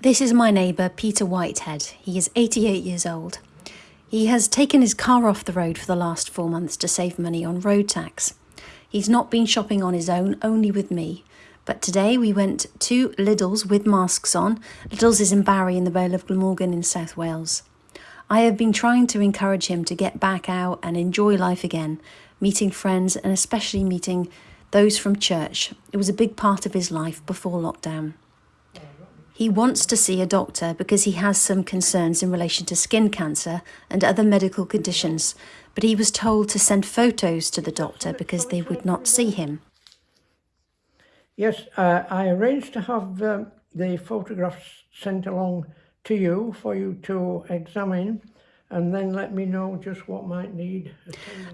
This is my neighbour, Peter Whitehead. He is 88 years old. He has taken his car off the road for the last four months to save money on road tax. He's not been shopping on his own, only with me. But today we went to Lidl's with masks on. Lidl's is in Barry in the Vale of Glamorgan in South Wales. I have been trying to encourage him to get back out and enjoy life again, meeting friends and especially meeting those from church. It was a big part of his life before lockdown. He wants to see a doctor because he has some concerns in relation to skin cancer and other medical conditions, but he was told to send photos to the doctor because they would not see him. Yes, uh, I arranged to have um, the photographs sent along to you for you to examine and then let me know just what might need.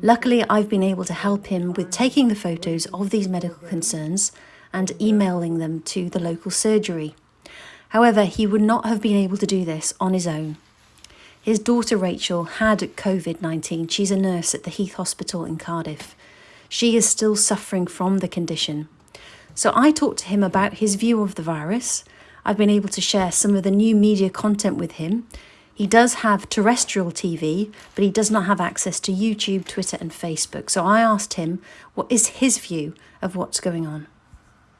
Luckily, I've been able to help him with taking the photos of these medical concerns and emailing them to the local surgery. However, he would not have been able to do this on his own. His daughter Rachel had COVID 19. She's a nurse at the Heath Hospital in Cardiff. She is still suffering from the condition. So I talked to him about his view of the virus. I've been able to share some of the new media content with him. He does have terrestrial TV, but he does not have access to YouTube, Twitter, and Facebook. So I asked him what is his view of what's going on.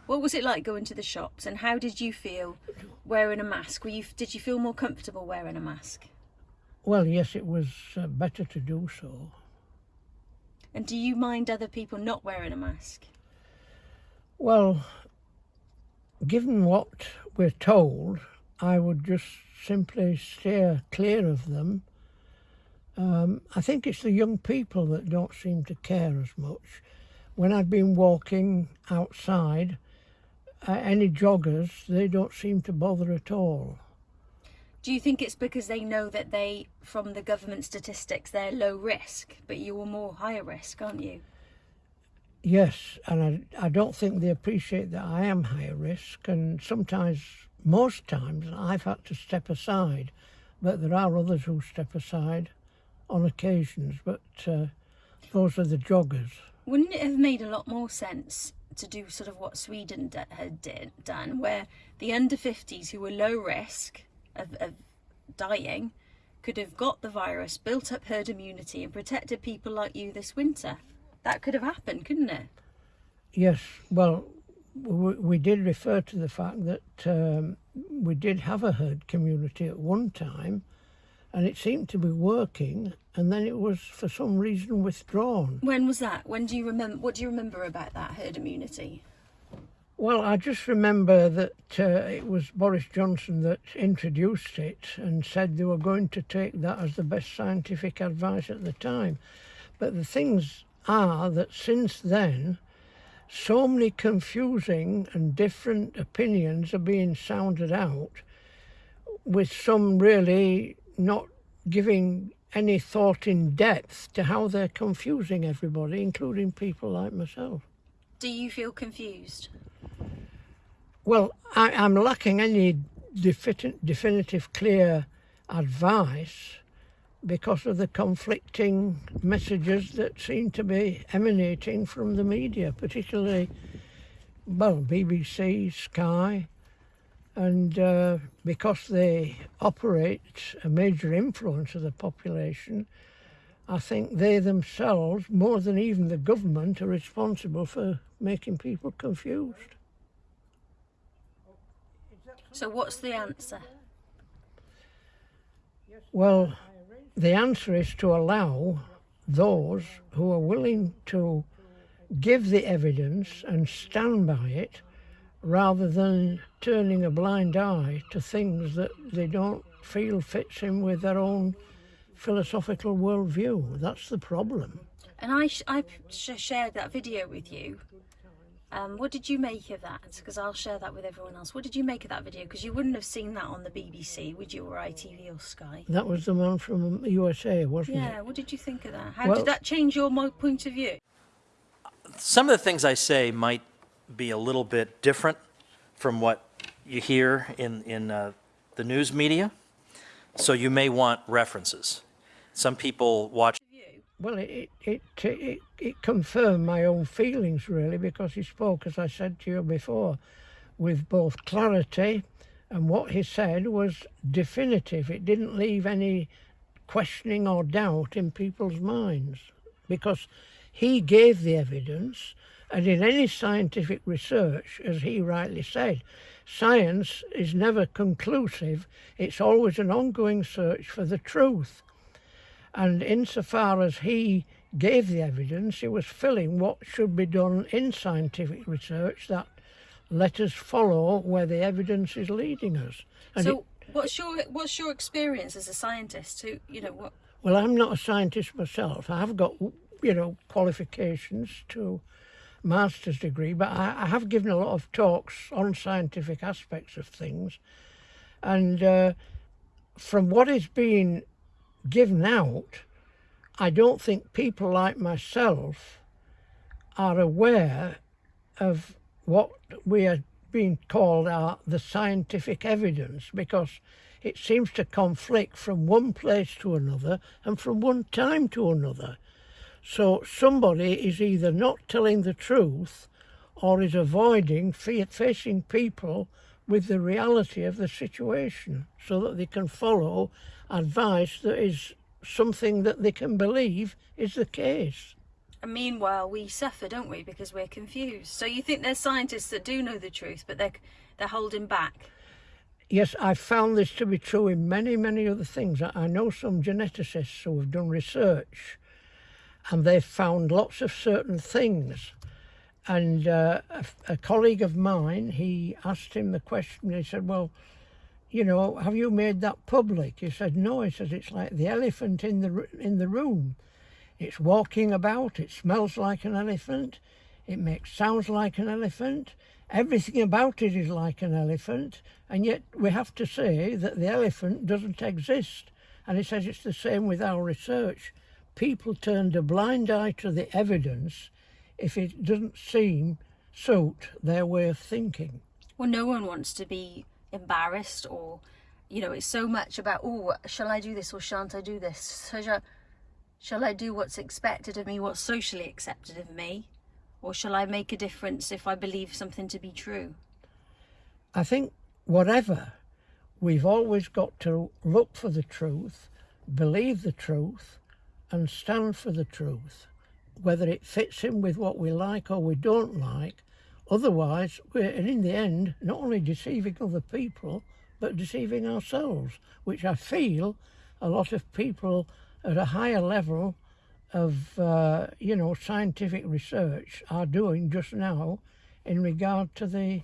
What was it like going to the shops and how did you feel wearing a mask? Were you, did you feel more comfortable wearing a mask? Well, yes, it was uh, better to do so. And do you mind other people not wearing a mask? Well, given what we're told, I would just simply steer clear of them. Um, I think it's the young people that don't seem to care as much. When I've been walking outside, any joggers, they don't seem to bother at all. Do you think it's because they know that they, from the government statistics, they're low risk, but you are more higher risk, aren't you? Yes, and I, I don't think they appreciate that I am higher risk, and sometimes, most times, I've had to step aside, but there are others who step aside on occasions, but uh, those are the joggers. Wouldn't it have made a lot more sense to do sort of what Sweden had did, done, where the under 50s who were low risk of, of dying could have got the virus, built up herd immunity and protected people like you this winter? That could have happened, couldn't it? Yes, well, we, did refer to the fact that um, we did have a herd community at one time and it seemed to be working and then it was for some reason withdrawn. When was that? When do you remember? What do you remember about that herd immunity? Well, I just remember that uh, it was Boris Johnson that introduced it and said they were going to take that as the best scientific advice at the time. But the things are that since then, so many confusing and different opinions are being sounded out with some really not giving any thought in depth to how they're confusing everybody, including people like myself. Do you feel confused? Well, I, am lacking any definitive, clear advice because of the conflicting messages that seem to be emanating from the media, particularly, well, BBC, Sky, and uh, because they operate a major influence of the population, I think they themselves, more than even the government, are responsible for making people confused. So what's the answer? Well, the answer is to allow those who are willing to give the evidence and stand by it rather than turning a blind eye to things that they don't feel fits in with their own philosophical worldview. That's the problem. And I, sh I sh shared that video with you. Um, what did you make of that? Because I'll share that with everyone else. What did you make of that video? Because you wouldn't have seen that on the BBC, would you, or ITV or Sky? That was the man from USA, wasn't yeah, it? Yeah, what did you think of that? How well, did that change your point of view? Some of the things I say might be a little bit different from what you hear in, in uh, the news media. So you may want references. Some people watch. Well, it, it, it, it confirmed my own feelings, really, because he spoke, as I said to you before, with both clarity And what he said was definitive. It didn't leave any questioning or doubt in people's minds because he gave the evidence. And in any scientific research, as he rightly said, science is never conclusive. It's always an ongoing search for the truth. And insofar as he gave the evidence, he was filling what should be done in scientific research that let us follow where the evidence is leading us. And so, it- what's your what's your experience as a scientist? Who you know what? well, I'm not a scientist myself. I've got, you know, qualifications to master's degree, but I, I have given a lot of talks on scientific aspects of things. And uh, from what is being given out, I don't think people like myself are aware of what we are being called are the scientific evidence because it seems to conflict from one place to another and from one time to another. So somebody is either not telling the truth or is avoiding facing people with the reality of the situation so that they can follow advice that is something that they can believe is the case. And meanwhile, we suffer, don't we, because we're confused. So you think there's scientists that do know the truth, but they're they're holding back. Yes, I've found this to be true in many, many other things. I- I know some geneticists who have done research and they've found lots of certain things. And uh, a, a colleague of mine, he asked him the question, he said, Well, you know, have you made that public? He said, No. He says, It's like the elephant in the, in the room. It's walking about, it smells like an elephant, it makes sounds like an elephant, everything about it is like an elephant, and yet we have to say that the elephant doesn't exist. And he says it's the same with our research. People turned a blind eye to the evidence if it doesn't seem suit their way of thinking. Well, no one wants to be embarrassed or, you know, it's so much about, oh, shall I do this or shan't I do this? So shall, shall I do what's expected of me, what's socially accepted of me? Or shall I make a difference if I believe something to be true? I think whatever, we've always got to look for the truth, believe the truth, and stand for the truth, whether it fits in with what we like or we don't like. Otherwise, we're in the end not only deceiving other people, but deceiving ourselves, which I feel a lot of people at a higher level of, uh, you know, scientific research are doing just now in regard to the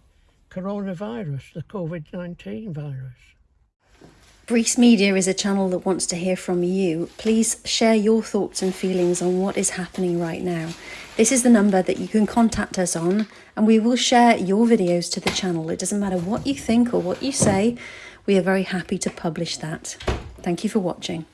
coronavirus, the COVID 19 virus. Brees Media is a channel that wants to hear from you. Please share your thoughts and feelings on what is happening right now. This is the number that you can contact us on, and we will share your videos to the channel. It doesn't matter what you think or what you say, we are very happy to publish that. Thank you for watching.